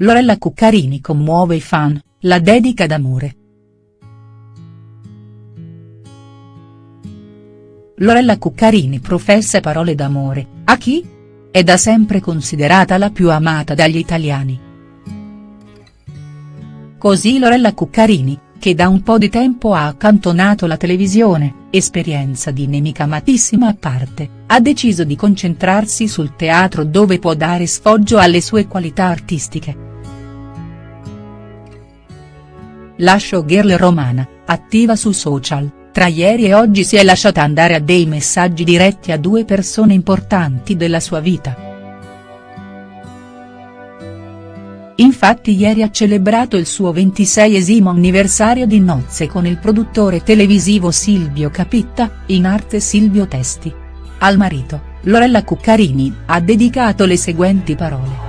Lorella Cuccarini commuove i fan, la dedica d'amore. Lorella Cuccarini professa parole d'amore, a chi? È da sempre considerata la più amata dagli italiani. Così Lorella Cuccarini, che da un po' di tempo ha accantonato la televisione, esperienza di nemica amatissima a parte, ha deciso di concentrarsi sul teatro dove può dare sfoggio alle sue qualità artistiche. La showgirl romana, attiva su social, tra ieri e oggi si è lasciata andare a dei messaggi diretti a due persone importanti della sua vita. Infatti ieri ha celebrato il suo 26esimo anniversario di nozze con il produttore televisivo Silvio Capitta, in arte Silvio Testi. Al marito, Lorella Cuccarini, ha dedicato le seguenti parole.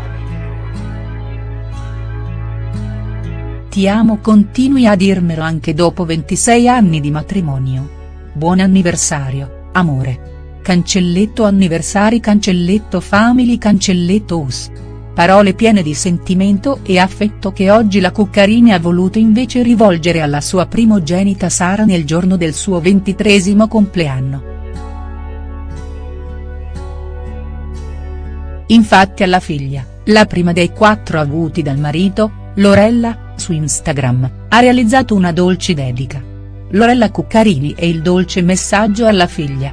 Ti amo continui a dirmelo anche dopo 26 anni di matrimonio. Buon anniversario, amore. Cancelletto anniversari cancelletto family cancelletto us parole piene di sentimento e affetto che oggi la Cuccarini ha voluto invece rivolgere alla sua primogenita Sara nel giorno del suo ventitresimo compleanno. Infatti alla figlia, la prima dei quattro avuti dal marito, Lorella, su Instagram, ha realizzato una dolce dedica. Lorella Cuccarini e il dolce messaggio alla figlia.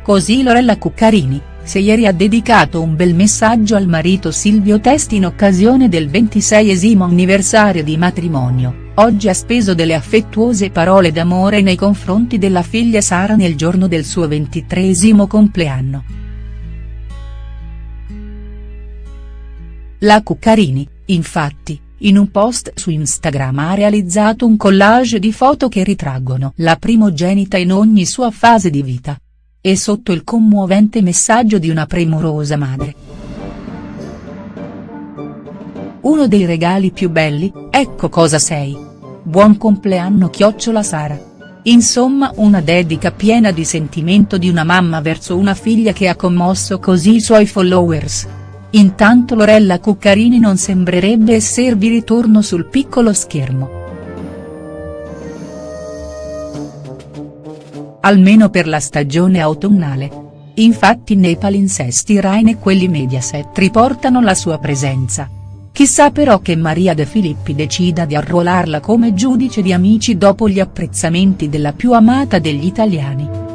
Così Lorella Cuccarini, se ieri ha dedicato un bel messaggio al marito Silvio Testi in occasione del 26esimo anniversario di matrimonio, oggi ha speso delle affettuose parole d'amore nei confronti della figlia Sara nel giorno del suo ventitresimo compleanno. La Cuccarini, infatti, in un post su Instagram ha realizzato un collage di foto che ritraggono la primogenita in ogni sua fase di vita e sotto il commovente messaggio di una premurosa madre. Uno dei regali più belli, ecco cosa sei. Buon compleanno chiocciola Sara. Insomma una dedica piena di sentimento di una mamma verso una figlia che ha commosso così i suoi followers. Intanto Lorella Cuccarini non sembrerebbe esservi ritorno sul piccolo schermo. almeno per la stagione autunnale. Infatti nei palinsesti Rai e quelli Mediaset riportano la sua presenza. Chissà però che Maria De Filippi decida di arruolarla come giudice di Amici dopo gli apprezzamenti della più amata degli italiani.